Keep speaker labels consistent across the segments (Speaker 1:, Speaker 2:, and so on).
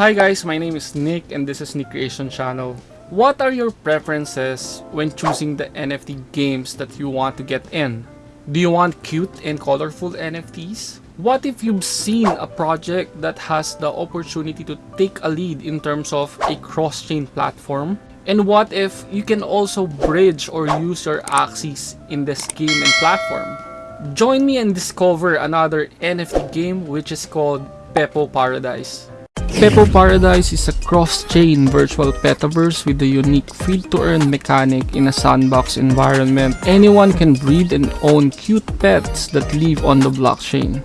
Speaker 1: Hi guys, my name is Nick and this is Nick Creation Channel. What are your preferences when choosing the NFT games that you want to get in? Do you want cute and colorful NFTs? What if you've seen a project that has the opportunity to take a lead in terms of a cross-chain platform? And what if you can also bridge or use your Axies in this game and platform? Join me and discover another NFT game which is called Pepo Paradise. Pepo Paradise is a cross-chain virtual petaverse with a unique feed-to-earn mechanic in a sandbox environment. Anyone can breed and own cute pets that live on the blockchain.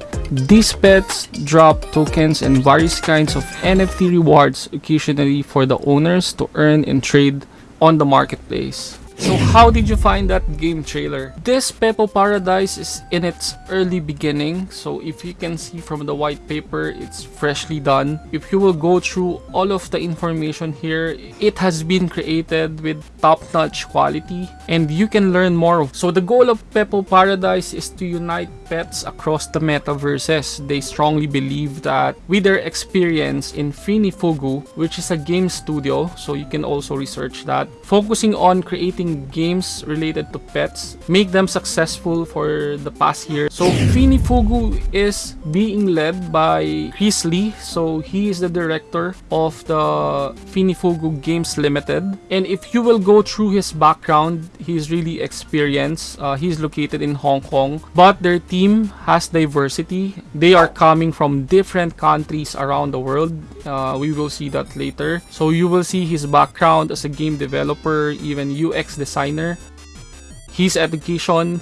Speaker 1: These pets drop tokens and various kinds of NFT rewards occasionally for the owners to earn and trade on the marketplace. So how did you find that game trailer? This Pepo Paradise is in its early beginning. So if you can see from the white paper, it's freshly done. If you will go through all of the information here, it has been created with top-notch quality and you can learn more. So the goal of Pepo Paradise is to unite pets across the metaverses. They strongly believe that with their experience in Finifugu, which is a game studio, so you can also research that, focusing on creating games related to pets make them successful for the past year. So Finifugu is being led by Chris Lee. So he is the director of the Finifugu Games Limited. And if you will go through his background, he's really experienced. Uh, he's located in Hong Kong. But their team has diversity. They are coming from different countries around the world. Uh, we will see that later. So you will see his background as a game developer, even UX designer. His education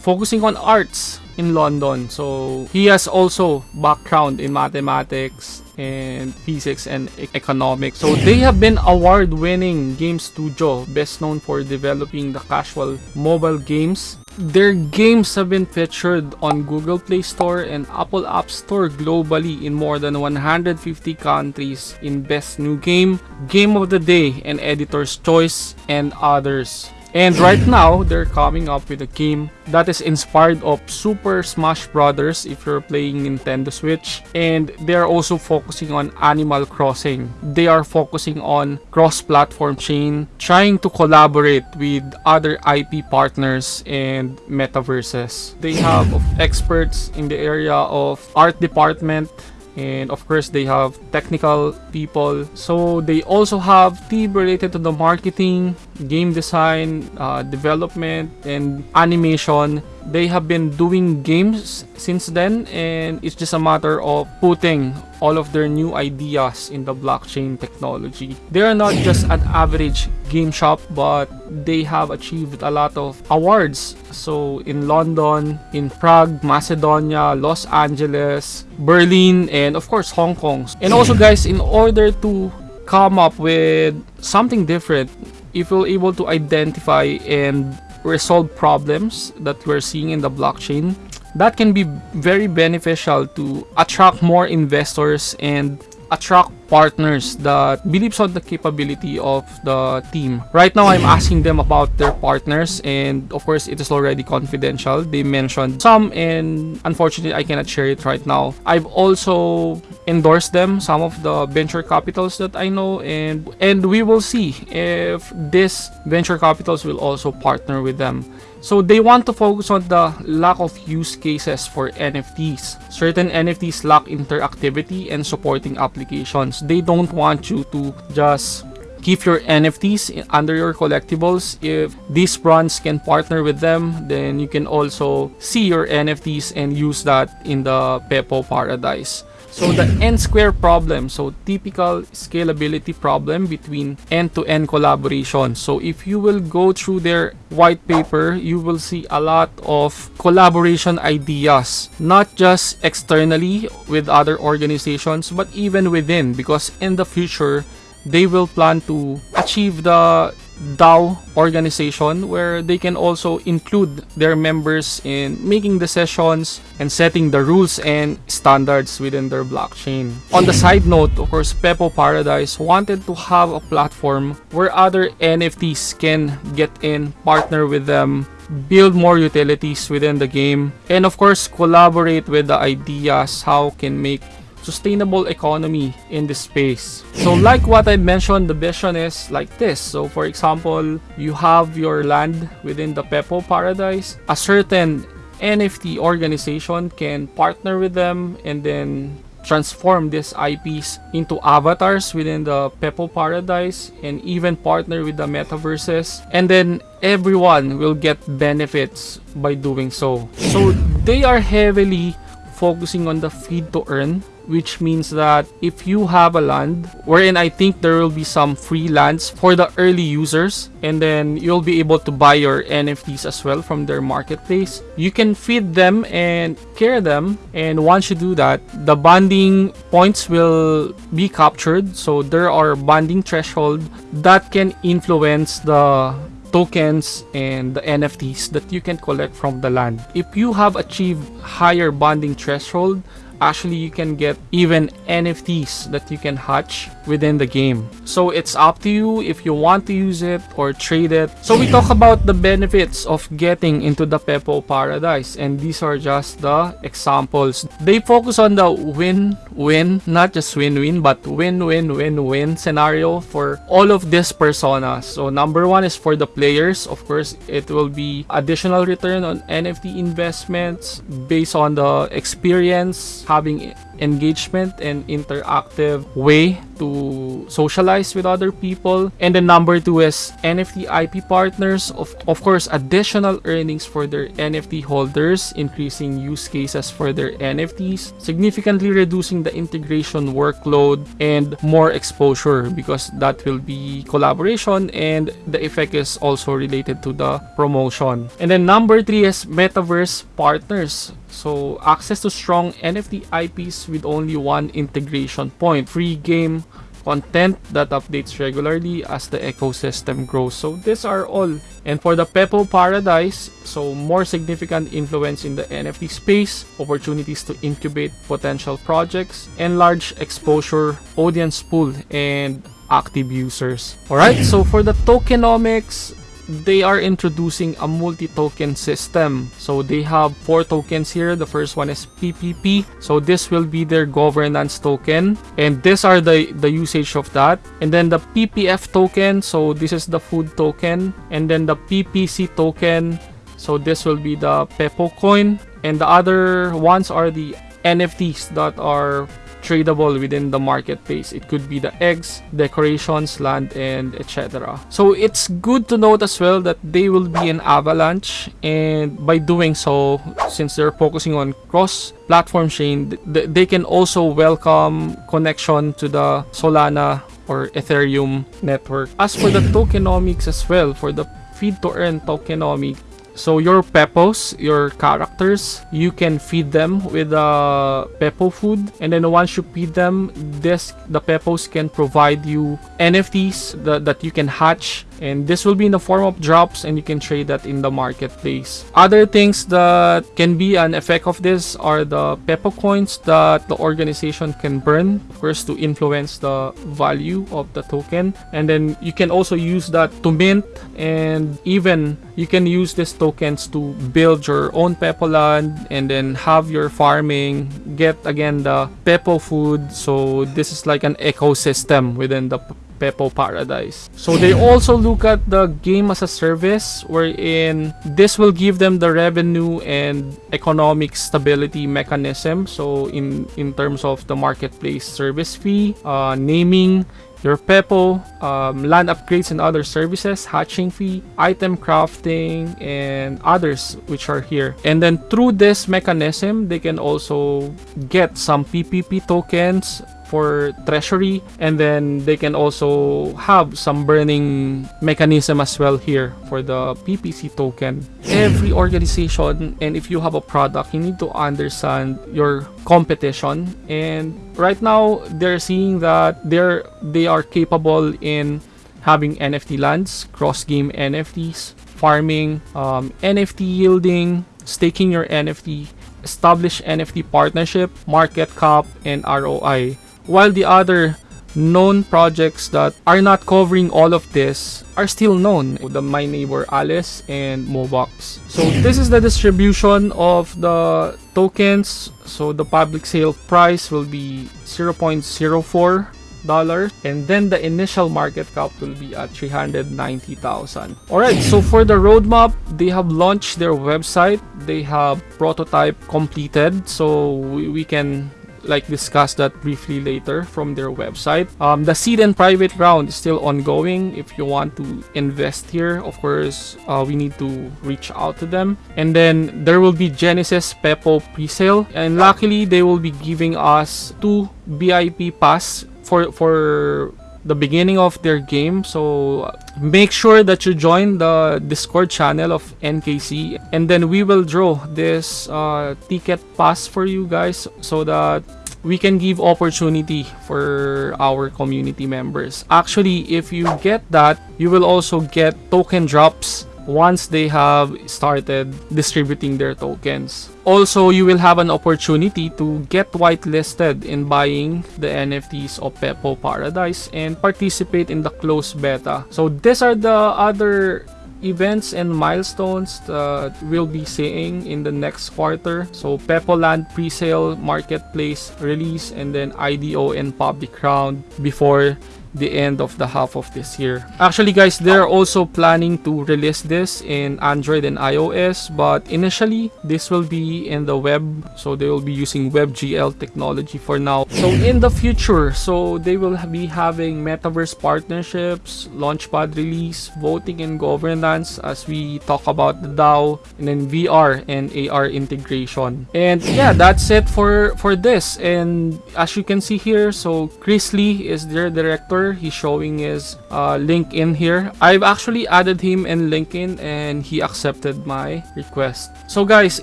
Speaker 1: focusing on arts in London. So he has also background in mathematics and physics and economics. So they have been award-winning game studio, best known for developing the casual mobile games. Their games have been featured on Google Play Store and Apple App Store globally in more than 150 countries in Best New Game, Game of the Day, and Editor's Choice, and others. And right now, they're coming up with a game that is inspired of Super Smash Brothers if you're playing Nintendo Switch. And they're also focusing on Animal Crossing. They are focusing on cross-platform chain, trying to collaborate with other IP partners and metaverses. They have experts in the area of art department, and of course they have technical people so they also have team related to the marketing game design uh, development and animation they have been doing games since then and it's just a matter of putting all of their new ideas in the blockchain technology. They are not just an average game shop but they have achieved a lot of awards. So in London, in Prague, Macedonia, Los Angeles, Berlin, and of course Hong Kong. And also guys, in order to come up with something different, if you're able to identify and resolve problems that we're seeing in the blockchain that can be very beneficial to attract more investors and attract partners that believes on the capability of the team. Right now, I'm mm-hmm. asking them about their partners and of course, it is already confidential. They mentioned some and unfortunately, I cannot share it right now. I've also endorsed them, some of the venture capitals that I know and, and we will see if this venture capitals will also partner with them. So they want to focus on the lack of use cases for NFTs. Certain NFTs lack interactivity and supporting applications. They don't want you to just keep your NFTs under your collectibles. If these brands can partner with them, then you can also see your NFTs and use that in the Pepo Paradise. So the n-square problem, so typical scalability problem between end-to-end -end collaboration. So if you will go through their white paper, you will see a lot of collaboration ideas, not just externally with other organizations, but even within because in the future, they will plan to achieve the DAO organization where they can also include their members in making decisions and setting the rules and standards within their blockchain. On the side note, of course, Pepo Paradise wanted to have a platform where other NFTs can get in, partner with them, build more utilities within the game, and of course, collaborate with the ideas how can make sustainable economy in this space. So like what I mentioned, the vision is like this. So for example, you have your land within the Pepo Paradise. A certain NFT organization can partner with them and then transform these IPs into avatars within the Pepo Paradise and even partner with the metaverses and then everyone will get benefits by doing so. So they are heavily focusing on the feed to earn which means that if you have a land wherein I think there will be some free lands for the early users and then you'll be able to buy your NFTs as well from their marketplace you can feed them and care them and once you do that the bonding points will be captured so there are bonding threshold that can influence the tokens and the NFTs that you can collect from the land. If you have achieved higher bonding threshold, actually you can get even NFTs that you can hatch within the game. So it's up to you if you want to use it or trade it. So we talk about the benefits of getting into the Pepo Paradise and these are just the examples. They focus on the win-win, not just win-win but win-win-win-win scenario for all of these personas. So number one is for the players. Of course, it will be additional return on NFT investments based on the experience having engagement and interactive way to socialize with other people. And then number two is NFT IP partners. Of, of course, additional earnings for their NFT holders, increasing use cases for their NFTs, significantly reducing the integration workload and more exposure because that will be collaboration and the effect is also related to the promotion. And then number three is metaverse partners. So access to strong NFT IPs with only one integration point. Free game content that updates regularly as the ecosystem grows. So these are all. And for the Pepo Paradise, so more significant influence in the NFT space, opportunities to incubate potential projects, enlarge exposure, audience pool, and active users. Alright, so for the tokenomics, they are introducing a multi-token system. So they have four tokens here. The first one is PPP. So this will be their governance token. And these are the, the usage of that. And then the PPF token. So this is the food token. And then the PPC token. So this will be the Pepo coin. And the other ones are the NFTs that are tradable within the marketplace. It could be the eggs, decorations, land, and etc. So it's good to note as well that they will be an avalanche and by doing so, since they're focusing on cross-platform chain, they can also welcome connection to the Solana or Ethereum network. As for the tokenomics as well, for the feed to earn tokenomics, so your Pepos, your characters, you can feed them with uh, Pepo food. And then once you feed them, this the Pepos can provide you NFTs that, that you can hatch and this will be in the form of drops and you can trade that in the marketplace. Other things that can be an effect of this are the pepo coins that the organization can burn of course to influence the value of the token. And then you can also use that to mint and even you can use these tokens to build your own pepo land and then have your farming get again the pepo food. So this is like an ecosystem within the Pepo Paradise. So they also look at the game as a service wherein this will give them the revenue and economic stability mechanism. So in, in terms of the marketplace service fee, uh, naming, your Pepo, um, land upgrades and other services, hatching fee, item crafting, and others which are here. And then through this mechanism, they can also get some PPP tokens for treasury and then they can also have some burning mechanism as well here for the PPC token. Every organization and if you have a product you need to understand your competition and right now they're seeing that they're they are capable in having NFT lands, cross-game NFTs, farming, um, NFT yielding, staking your NFT, establish NFT partnership, market cap, and ROI while the other known projects that are not covering all of this are still known. The my neighbor alice and mobox so this is the distribution of the tokens. So the public sale price will be 0.04 dollar and then the initial market cap will be at 390,000 all right so for the roadmap they have launched their website. They have prototype completed. So we, we can like discuss that briefly later from their website. Um, the seed and private round is still ongoing. If you want to invest here, of course, uh, we need to reach out to them. And then there will be Genesis Pepo pre-sale, and luckily they will be giving us two VIP pass for for the beginning of their game so make sure that you join the discord channel of nkc and then we will draw this uh, ticket pass for you guys so that we can give opportunity for our community members actually if you get that you will also get token drops once they have started distributing their tokens. Also, you will have an opportunity to get whitelisted in buying the NFTs of Pepo Paradise and participate in the closed beta. So these are the other events and milestones that we'll be seeing in the next quarter. So Pepoland pre-sale, marketplace release, and then IDO and public round before the end of the half of this year. Actually guys, they're also planning to release this in Android and iOS, but initially this will be in the web, so they will be using WebGL technology for now. So in the future, so they will be having metaverse partnerships, launchpad release, voting and governance as we talk about the DAO, and then VR and AR integration. And yeah, that's it for for this. And as you can see here, so Chris Lee is their director He's showing his uh, LinkedIn here. I've actually added him in LinkedIn and he accepted my request. So guys,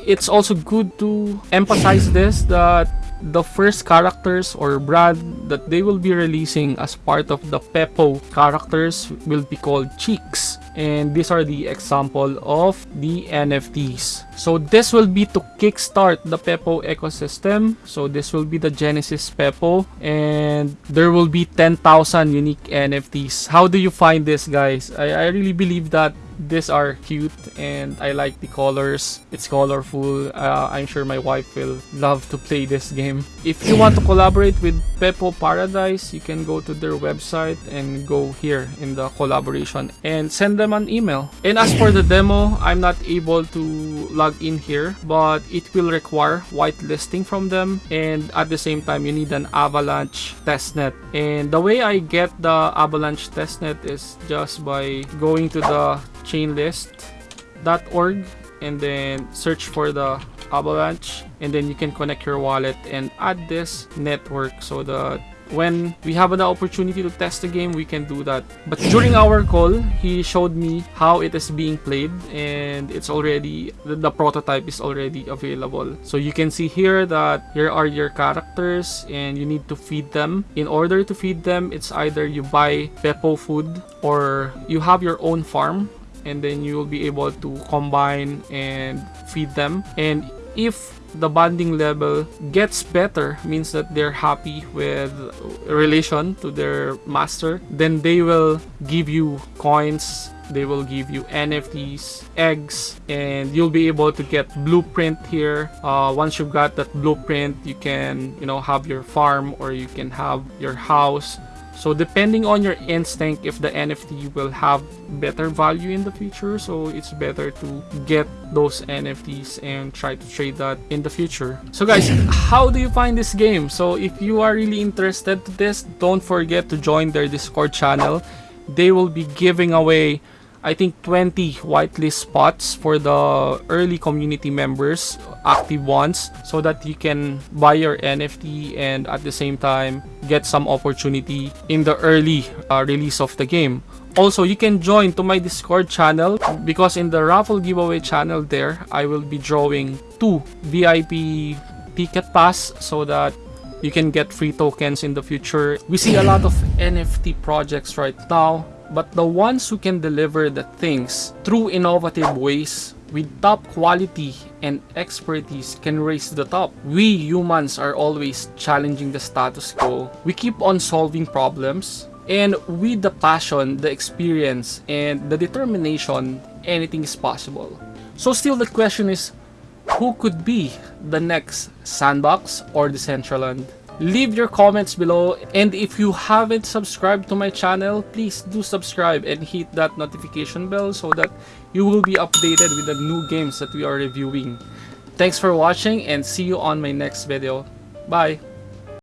Speaker 1: it's also good to emphasize this that the first characters or brand that they will be releasing as part of the Pepo characters will be called Cheeks and these are the example of the NFTs. So this will be to kickstart the Pepo ecosystem. So this will be the Genesis Pepo and there will be 10,000 unique NFTs. How do you find this guys? I, I really believe that these are cute and I like the colors. It's colorful. Uh, I'm sure my wife will love to play this game. If you want to collaborate with Pepo Paradise, you can go to their website and go here in the collaboration and send them an email. And as for the demo, I'm not able to log in here, but it will require whitelisting from them. And at the same time, you need an Avalanche testnet. And the way I get the Avalanche testnet is just by going to the chainlist.org and then search for the avalanche and then you can connect your wallet and add this network so that when we have an opportunity to test the game we can do that. But during our call he showed me how it is being played and it's already the, the, prototype is already available. So you can see here that here are your characters and you need to feed them. In order to feed them it's either you buy pepo food or you have your own farm and then you will be able to combine and feed them. And if the bonding level gets better means that they're happy with relation to their master then they will give you coins they will give you nfts eggs and you'll be able to get blueprint here. Uh, once you've got that blueprint you can you know have your farm or you can have your house so depending on your instinct if the NFT will have better value in the future, so it's better to get those NFTs and try to trade that in the future. So guys, how do you find this game? So if you are really interested to this, don't forget to join their Discord channel. They will be giving away I think 20 whitelist spots for the early community members, active ones, so that you can buy your NFT and at the same time get some opportunity in the early uh, release of the game. Also, you can join to my Discord channel because in the raffle giveaway channel there, I will be drawing two VIP ticket pass so that you can get free tokens in the future. We see a lot of NFT projects right now but the ones who can deliver the things through innovative ways with top quality and expertise can raise the top. We humans are always challenging the status quo. We keep on solving problems and with the passion, the experience, and the determination, anything is possible. So still the question is, who could be the next Sandbox or Decentraland? Leave your comments below and if you haven't subscribed to my channel, please do subscribe and hit that notification bell so that you will be updated with the new games that we are reviewing. Thanks for watching and see you on my next video. Bye!